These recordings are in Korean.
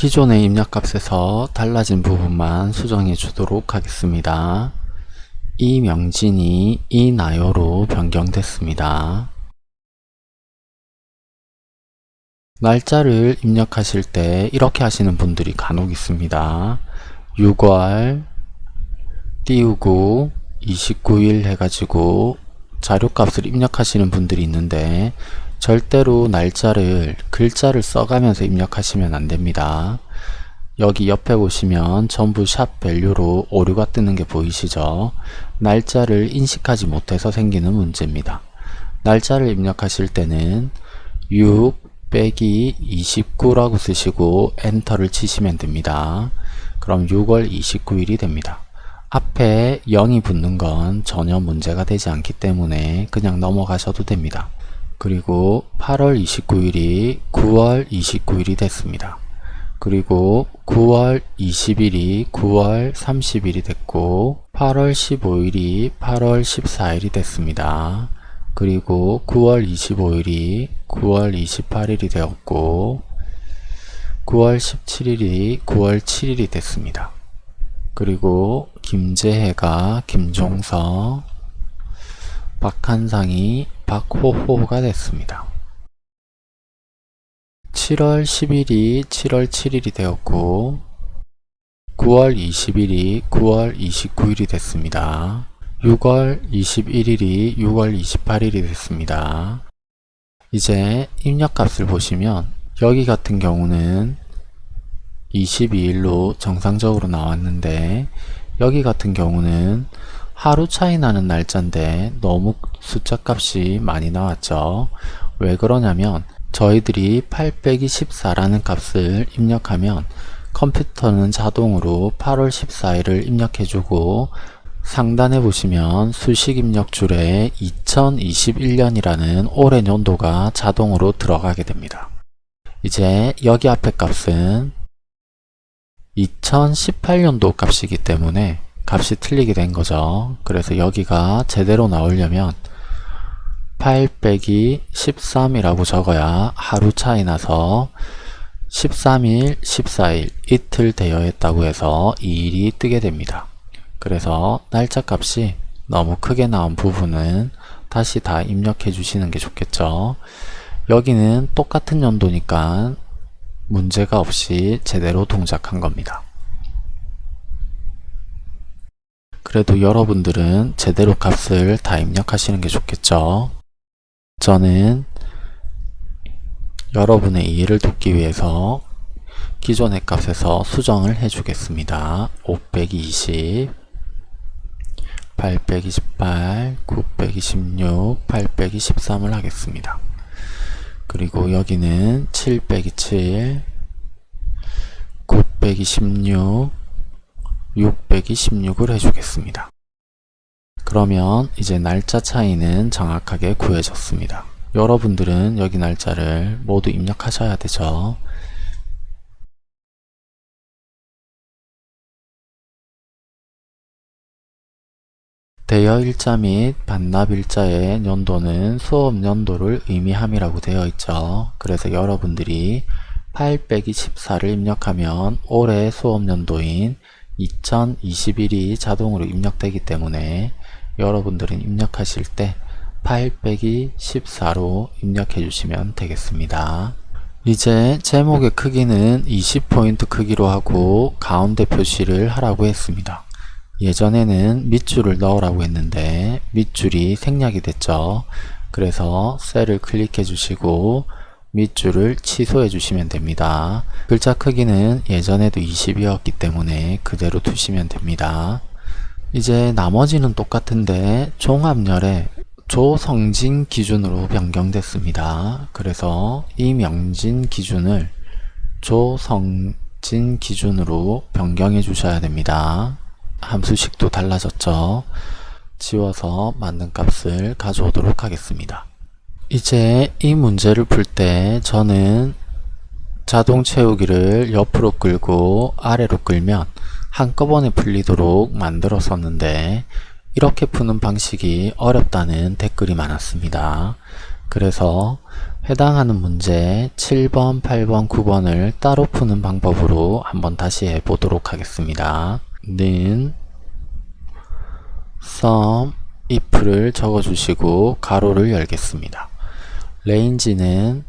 기존의 입력값에서 달라진 부분만 수정해 주도록 하겠습니다. 이명진이 이나요로 변경됐습니다. 날짜를 입력하실 때 이렇게 하시는 분들이 간혹 있습니다. 6월 띄우고 29일 해가지고 자료값을 입력하시는 분들이 있는데 절대로 날짜를 글자를 써가면서 입력하시면 안됩니다. 여기 옆에 보시면 전부 sharp value로 오류가 뜨는 게 보이시죠? 날짜를 인식하지 못해서 생기는 문제입니다. 날짜를 입력하실 때는 6 빼기 29라고 쓰시고 엔터를 치시면 됩니다. 그럼 6월 29일이 됩니다. 앞에 0이 붙는 건 전혀 문제가 되지 않기 때문에 그냥 넘어가셔도 됩니다. 그리고 8월 29일이 9월 29일이 됐습니다. 그리고 9월 20일이 9월 30일이 됐고 8월 15일이 8월 14일이 됐습니다. 그리고 9월 25일이 9월 28일이 되었고 9월 17일이 9월 7일이 됐습니다. 그리고 김재혜가 김종서 박한상이 박호호가 됐습니다. 7월 10일이 7월 7일이 되었고 9월 20일이 9월 29일이 됐습니다. 6월 21일이 6월 28일이 됐습니다. 이제 입력값을 보시면 여기 같은 경우는 22일로 정상적으로 나왔는데 여기 같은 경우는 하루 차이 나는 날짜인데 너무 숫자 값이 많이 나왔죠. 왜 그러냐면 저희들이 8 빼기 14라는 값을 입력하면 컴퓨터는 자동으로 8월 14일을 입력해주고 상단에 보시면 수식 입력 줄에 2021년이라는 올해 연도가 자동으로 들어가게 됩니다. 이제 여기 앞에 값은 2018년도 값이기 때문에 값이 틀리게 된 거죠. 그래서 여기가 제대로 나오려면 8 빼기 13이라고 적어야 하루 차이 나서 13일, 14일 이틀 되어 있다고 해서 2일이 뜨게 됩니다. 그래서 날짜 값이 너무 크게 나온 부분은 다시 다 입력해 주시는 게 좋겠죠. 여기는 똑같은 연도니까 문제가 없이 제대로 동작한 겁니다. 그래도 여러분들은 제대로 값을 다 입력하시는 게 좋겠죠. 저는 여러분의 이해를 돕기 위해서 기존의 값에서 수정을 해주겠습니다. 5 빼기 20 8 빼기 18 9 빼기 16 8 빼기 13을 하겠습니다. 그리고 여기는 7 빼기 7 9 빼기 16 6 빼기 16을 해주겠습니다. 그러면 이제 날짜 차이는 정확하게 구해졌습니다. 여러분들은 여기 날짜를 모두 입력하셔야 되죠. 대여 일자 및 반납 일자의 연도는 수업 연도를 의미함이라고 되어 있죠. 그래서 여러분들이 8 빼기 14를 입력하면 올해 수업 연도인 2021이 자동으로 입력되기 때문에 여러분들은 입력하실 때 8 빼기 14로 입력해 주시면 되겠습니다. 이제 제목의 크기는 20포인트 크기로 하고 가운데 표시를 하라고 했습니다. 예전에는 밑줄을 넣으라고 했는데 밑줄이 생략이 됐죠. 그래서 셀을 클릭해 주시고 밑줄을 취소해 주시면 됩니다. 글자 크기는 예전에도 20이었기 때문에 그대로 두시면 됩니다. 이제 나머지는 똑같은데 종합열에 조성진 기준으로 변경됐습니다. 그래서 이 명진 기준을 조성진 기준으로 변경해 주셔야 됩니다. 함수식도 달라졌죠. 지워서 맞는 값을 가져오도록 하겠습니다. 이제 이 문제를 풀 때 저는 자동 채우기를 옆으로 끌고 아래로 끌면 한꺼번에 풀리도록 만들었었는데 이렇게 푸는 방식이 어렵다는 댓글이 많았습니다. 그래서 해당하는 문제 7번, 8번, 9번을 따로 푸는 방법으로 한번 다시 해보도록 하겠습니다. 는 sum if를 적어주시고 가로를 열겠습니다. Range는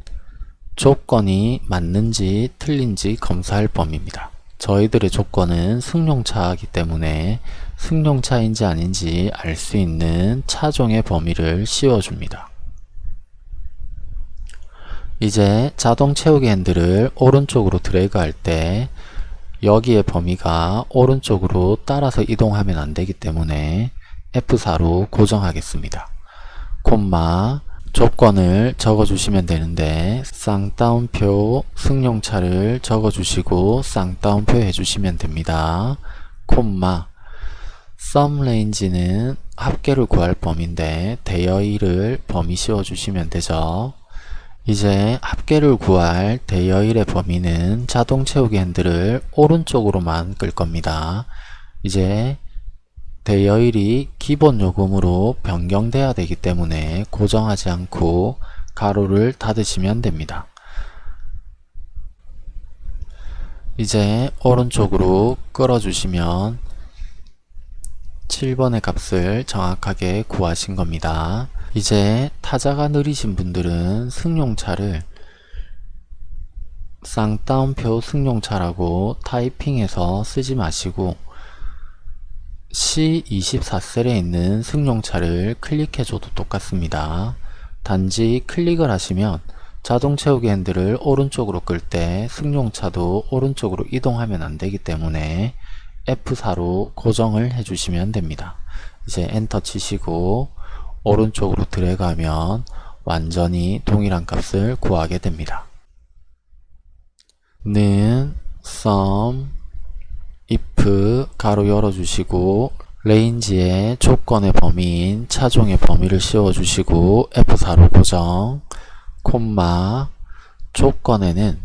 조건이 맞는지 틀린지 검사할 범위입니다. 저희들의 조건은 승용차이기 때문에 승용차인지 아닌지 알 수 있는 차종의 범위를 씌워줍니다. 이제 자동 채우기 핸들을 오른쪽으로 드래그 할 때 여기의 범위가 오른쪽으로 따라서 이동하면 안 되기 때문에 F4로 고정하겠습니다. 콤마 조건을 적어주시면 되는데 쌍따옴표 승용차를 적어주시고 쌍따옴표 해주시면 됩니다. 콤마 sum range는 합계를 구할 범위인데 대여일을 범위 씌워주시면 되죠. 이제 합계를 구할 대여일의 범위는 자동 채우기 핸들을 오른쪽으로만 끌 겁니다. 이제 대여일이 기본 요금으로 변경돼야 되기 때문에 고정하지 않고 가로를 닫으시면 됩니다. 이제 오른쪽으로 끌어주시면 7번의 값을 정확하게 구하신 겁니다. 이제 타자가 느리신 분들은 승용차를 쌍따옴표 승용차라고 타이핑해서 쓰지 마시고 C24셀에 있는 승용차를 클릭해줘도 똑같습니다. 단지 클릭을 하시면 자동 채우기 핸들을 오른쪽으로 끌 때 승용차도 오른쪽으로 이동하면 안되기 때문에 F4로 고정을 해주시면 됩니다. 이제 엔터 치시고 오른쪽으로 드래그하면 완전히 동일한 값을 구하게 됩니다. 는 sum if 가로 열어주시고 range의 조건의 범위인 차종의 범위를 씌워주시고 F4로 고정 콤마 조건에는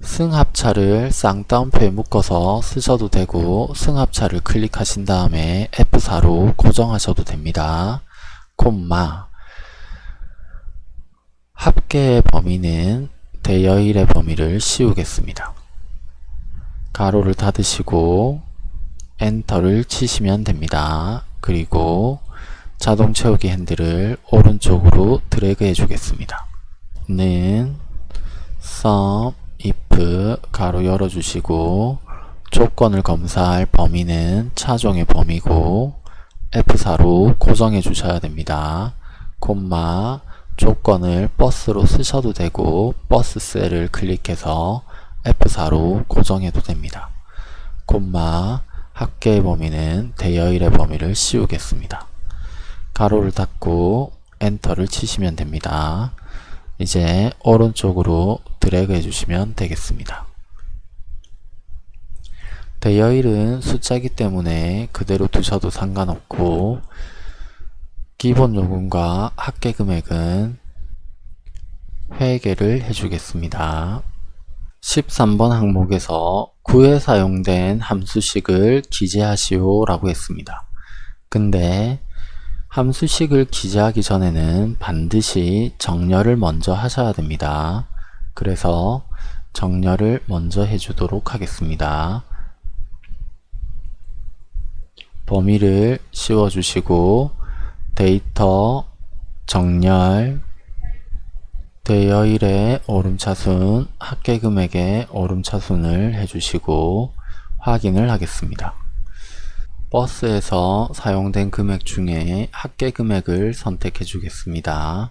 승합차를 쌍따옴표에 묶어서 쓰셔도 되고 승합차를 클릭하신 다음에 F4로 고정하셔도 됩니다. 콤마 합계의 범위는 대여일의 범위를 씌우겠습니다. 가로를 닫으시고 엔터를 치시면 됩니다. 그리고 자동 채우기 핸들을 오른쪽으로 드래그 해주겠습니다. 는 sum if 가로 열어주시고 조건을 검사할 범위는 차종의 범위고 F4로 고정해 주셔야 됩니다. 콤마 조건을 버스로 쓰셔도 되고 버스 셀을 클릭해서 F4로 고정해도 됩니다. 콤마 합계의 범위는 대여일의 범위를 씌우겠습니다. 가로를 닫고 엔터를 치시면 됩니다. 이제 오른쪽으로 드래그 해주시면 되겠습니다. 대여일은 숫자이기 때문에 그대로 두셔도 상관없고 기본 요금과 합계 금액은 회계를 해주겠습니다. 13번 항목에서 구에 사용된 함수식을 기재하시오 라고 했습니다. 근데 함수식을 기재하기 전에는 반드시 정렬을 먼저 하셔야 됩니다. 그래서 정렬을 먼저 해주도록 하겠습니다. 범위를 씌워주시고 데이터 정렬 대여일의 오름차순 합계금액의 오름차순을 해주시고 확인을 하겠습니다. 버스에서 사용된 금액 중에 합계금액을 선택해 주겠습니다.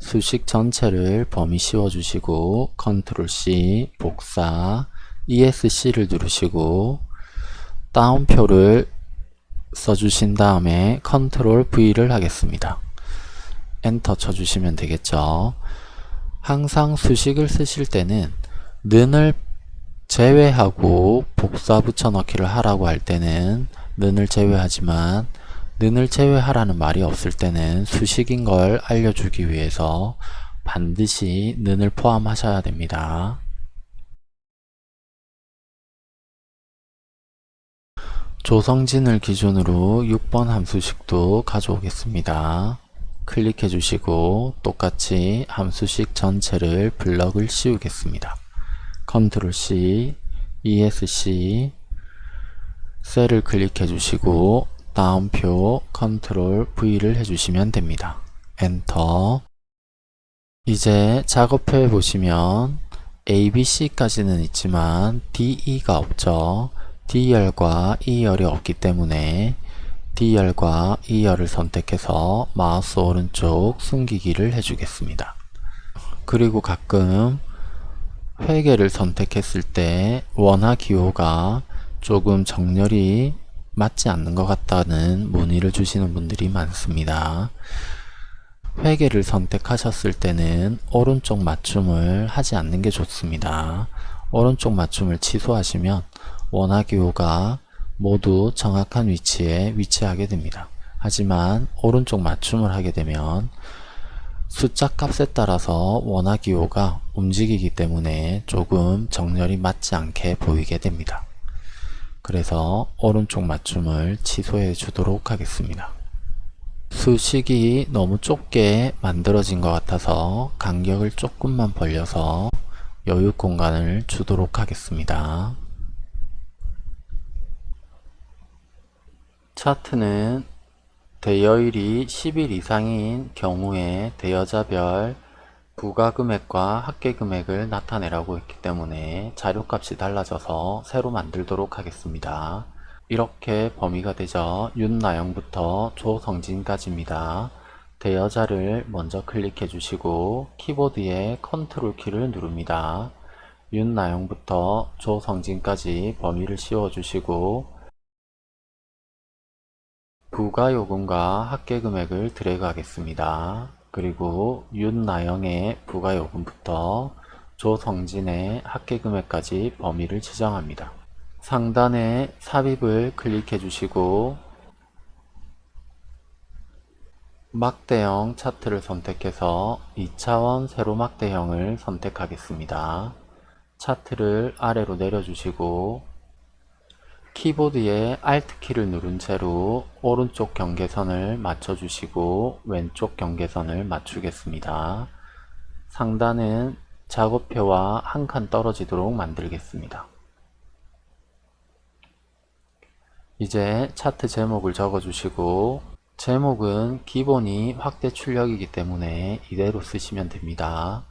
수식 전체를 범위 씌워 주시고 컨트롤 C 복사 ESC를 누르시고 따옴표를 써주신 다음에 컨트롤 V를 하겠습니다. 엔터 쳐주시면 되겠죠. 항상 수식을 쓰실 때는 는을 제외하고 복사 붙여넣기를 하라고 할 때는 는을 제외하지만 는을 제외하라는 말이 없을 때는 수식인 걸 알려주기 위해서 반드시 는을 포함하셔야 됩니다. 조성진을 기준으로 6번 함수식도 가져오겠습니다. 클릭해 주시고 똑같이 함수식 전체를 블럭을 씌우겠습니다. 컨트롤 C, ESC, 셀을 클릭해 주시고 따옴표 컨트롤 V를 해주시면 됩니다. 엔터 이제 작업표에 보시면 A, B, C까지는 있지만 D, E가 없죠. D열과 E열이 없기 때문에 D열과 E열을 선택해서 마우스 오른쪽 숨기기를 해주겠습니다. 그리고 가끔 회계를 선택했을 때 원화 기호가 조금 정렬이 맞지 않는 것 같다는 문의를 주시는 분들이 많습니다. 회계를 선택하셨을 때는 오른쪽 맞춤을 하지 않는 게 좋습니다. 오른쪽 맞춤을 취소하시면 원화 기호가 모두 정확한 위치에 위치하게 됩니다. 하지만 오른쪽 맞춤을 하게 되면 숫자 값에 따라서 원화 기호가 움직이기 때문에 조금 정렬이 맞지 않게 보이게 됩니다. 그래서 오른쪽 맞춤을 취소해 주도록 하겠습니다. 수식이 너무 좁게 만들어진 것 같아서 간격을 조금만 벌려서 여유 공간을 주도록 하겠습니다. 차트는 대여일이 10일 이상인 경우에 대여자별 부가금액과 합계금액을 나타내라고 했기 때문에 자료값이 달라져서 새로 만들도록 하겠습니다. 이렇게 범위가 되죠. 윤나영부터 조성진까지입니다. 대여자를 먼저 클릭해 주시고 키보드의 컨트롤 키를 누릅니다. 윤나영부터 조성진까지 범위를 씌워 주시고 부가요금과 합계금액을 드래그 하겠습니다. 그리고 윤나영의 부가요금부터 조성진의 합계금액까지 범위를 지정합니다. 상단에 삽입을 클릭해 주시고 막대형 차트를 선택해서 2차원 세로 막대형을 선택하겠습니다. 차트를 아래로 내려주시고 키보드에 Alt키를 누른 채로 오른쪽 경계선을 맞춰주시고 왼쪽 경계선을 맞추겠습니다. 상단은 작업표와 한 칸 떨어지도록 만들겠습니다. 이제 차트 제목을 적어주시고 제목은 기본이 확대 출력이기 때문에 이대로 쓰시면 됩니다.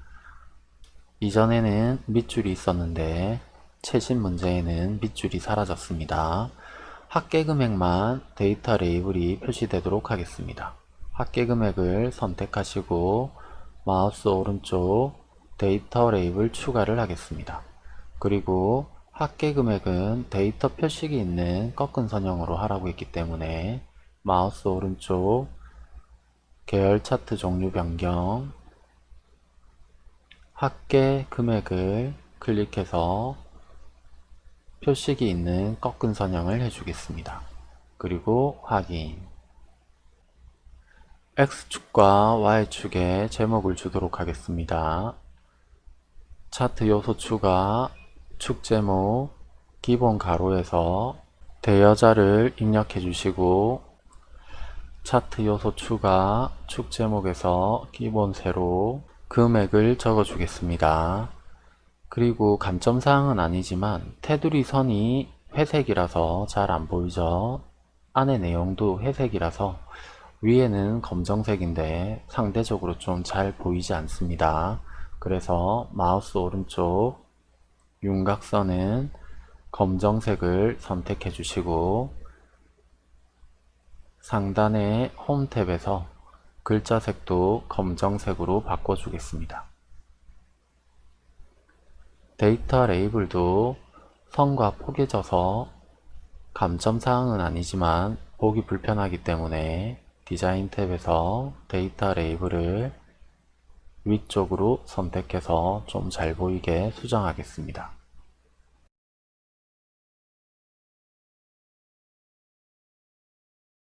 이전에는 밑줄이 있었는데 최신 문제에는 밑줄이 사라졌습니다. 합계 금액만 데이터 레이블이 표시되도록 하겠습니다. 합계 금액을 선택하시고 마우스 오른쪽 데이터 레이블 추가를 하겠습니다. 그리고 합계 금액은 데이터 표식이 있는 꺾은 선형으로 하라고 했기 때문에 마우스 오른쪽 계열 차트 종류 변경 합계 금액을 클릭해서 표식이 있는 꺾은 선형을 해주겠습니다. 그리고 확인 X축과 Y축에 제목을 주도록 하겠습니다. 차트 요소 추가 축 제목 기본 가로에서 대여자를 입력해 주시고 차트 요소 추가 축 제목에서 기본 세로 금액을 적어 주겠습니다. 그리고 감점사항은 아니지만 테두리 선이 회색이라서 잘 안 보이죠. 안에 내용도 회색이라서 위에는 검정색인데 상대적으로 좀 잘 보이지 않습니다. 그래서 마우스 오른쪽 윤곽선은 검정색을 선택해 주시고 상단의 홈 탭에서 글자색도 검정색으로 바꿔 주겠습니다 데이터 레이블도 선과 포개져서 감점사항은 아니지만 보기 불편하기 때문에 디자인 탭에서 데이터 레이블을 위쪽으로 선택해서 좀 잘 보이게 수정하겠습니다.